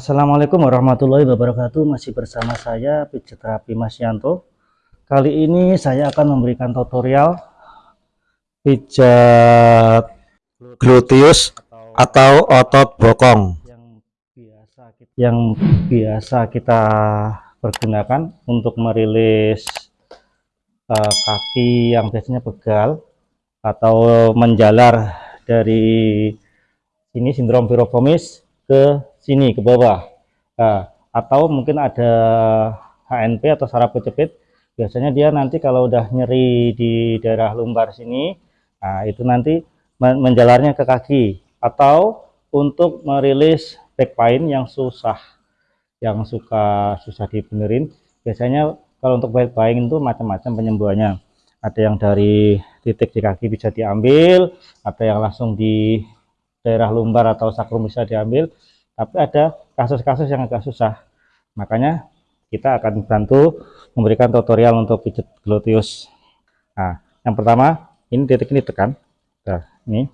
Assalamualaikum warahmatullahi wabarakatuh. Masih bersama saya pijat terapi Mas Yanto Kali ini saya akan memberikan tutorial Pijat gluteus atau otot bokong yang biasa kita, yang biasa kita pergunakan untuk merilis uh, kaki yang biasanya pegal atau menjalar dari sini sindrom pirofomis ke sini ke bawah. Nah, atau mungkin ada HNP atau saraf kejepit biasanya dia nanti kalau udah nyeri di daerah lumbar sini nah itu nanti menjalarnya ke kaki. Atau untuk merilis back pain yang susah yang suka susah dibenerin biasanya kalau untuk back pain itu macam-macam penyembuhannya. Ada yang dari titik di kaki bisa diambil ada yang langsung di daerah lumbar atau sakrum bisa diambil tapi ada kasus-kasus yang agak susah. Makanya kita akan bantu memberikan tutorial untuk pijat gluteus nah yang pertama ini titik ini tekan nah, ini.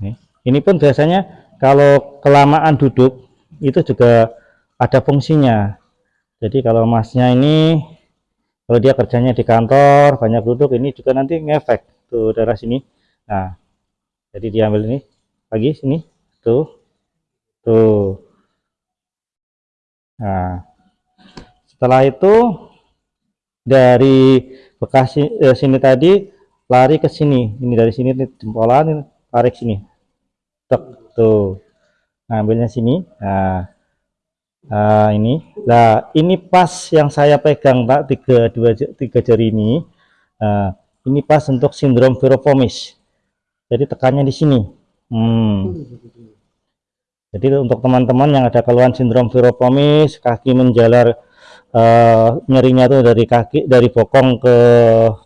Ini. Ini pun biasanya kalau kelamaan duduk itu juga ada fungsinya. Jadi kalau masnya ini kalau dia kerjanya di kantor banyak duduk ini juga nanti ngefek tuh daerah sini. Nah jadi diambil ini lagi sini tuh tuh. Nah setelah itu dari bekas eh, sini tadi lari ke sini. Ini dari sini jempolan tarik sini. Tek, tuh. Ngambilnya sini. Nah, nah ini. Nah ini pas yang saya pegang pak tiga dua tiga jari ini. Nah, ini pas untuk sindrom pirofomis jadi tekannya di sini. Hmm. Jadi untuk teman-teman yang ada keluhan sindrom piropomis, kaki menjalar uh, nyerinya tuh dari kaki dari bokong ke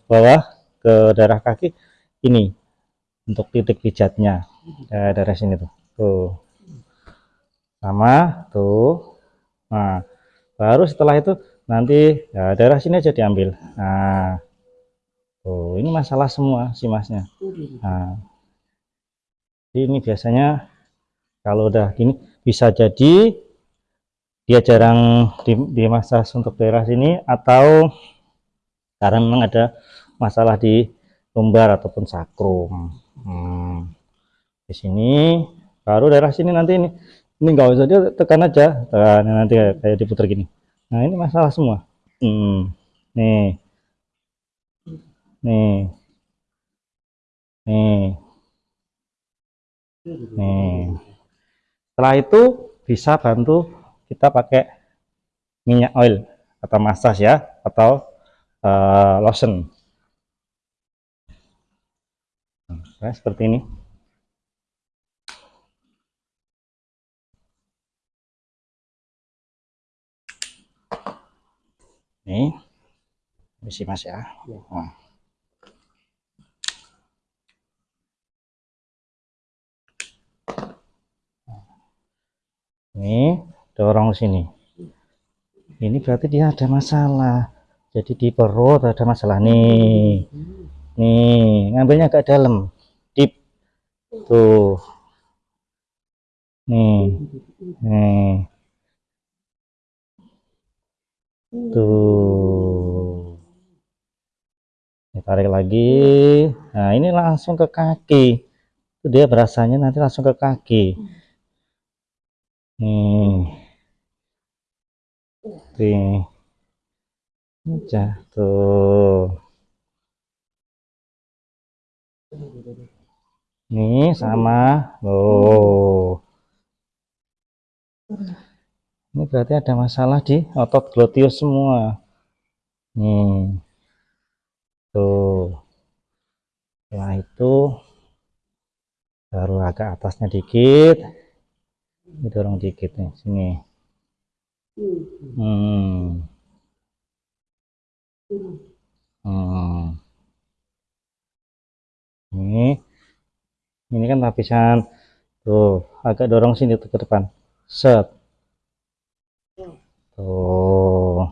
bawah ke daerah kaki ini untuk titik pijatnya eh, daerah sini tuh. Tuh. Sama tuh. Nah, baru setelah itu nanti ya, daerah sini aja diambil. Nah. Tuh, ini masalah semua si Masnya. Nah. Ini biasanya kalau udah gini bisa jadi dia jarang di, dimasas untuk daerah sini atau karena memang ada masalah di lumbar ataupun sakrum. Hmm. di sini baru daerah sini nanti ini ini nggak usah dia tekan aja tekan nanti kayak, kayak diputar gini. Nah ini masalah semua. Hmm. nih. Nih. Nih. Nih setelah itu bisa bantu kita pakai minyak oil atau massage ya atau uh, lotion. Nah, seperti ini. Ini isi mas ya. Nah. Ini dorong sini. Ini berarti dia ada masalah. Jadi di perut ada masalah. Nih. Nih ngambilnya agak dalam. Deep tuh. Nih. Nih. Tuh. Tarik lagi. Nah ini langsung ke kaki. Itu dia berasanya nanti langsung ke kaki nih nih jatuh nih sama. Oh ini berarti ada masalah di otot gluteus semua. Nih. Tuh. Setelah itu baru agak atasnya dikit dorong dikit nih sini. Hmm. Hmm. ini ini kan lapisan. Tuh agak dorong sini tuh ke depan. Set. Tuh.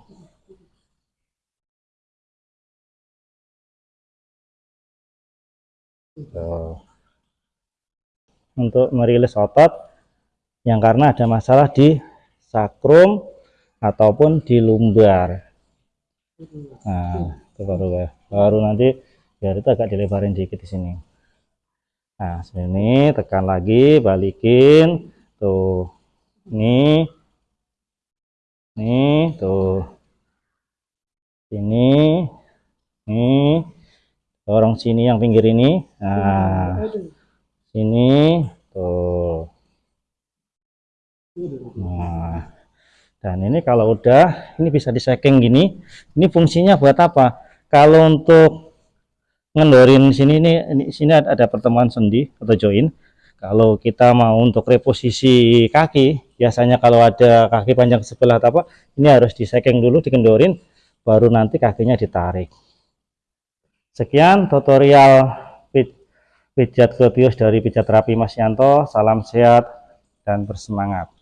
Tuh. Untuk merilis otot yang karena ada masalah di sakrum ataupun di lumbar. Nah itu baru ya baru nanti biar itu agak dilebarin dikit di sini. Nah sini tekan lagi balikin. Tuh ini nih tuh sini nih dorong sini yang pinggir ini. Nah sini tuh nah dan ini kalau udah ini bisa diseking gini. Ini fungsinya buat apa? Kalau untuk ngendorin sini ini, ini sini ada, pertemuan sendi atau join. Kalau kita mau untuk reposisi kaki biasanya kalau ada kaki panjang sebelah apa ini harus diseking dulu dikendorin baru nanti kakinya ditarik. Sekian tutorial pijat gluteus dari pijat terapi Mas Yanto. Salam sehat dan bersemangat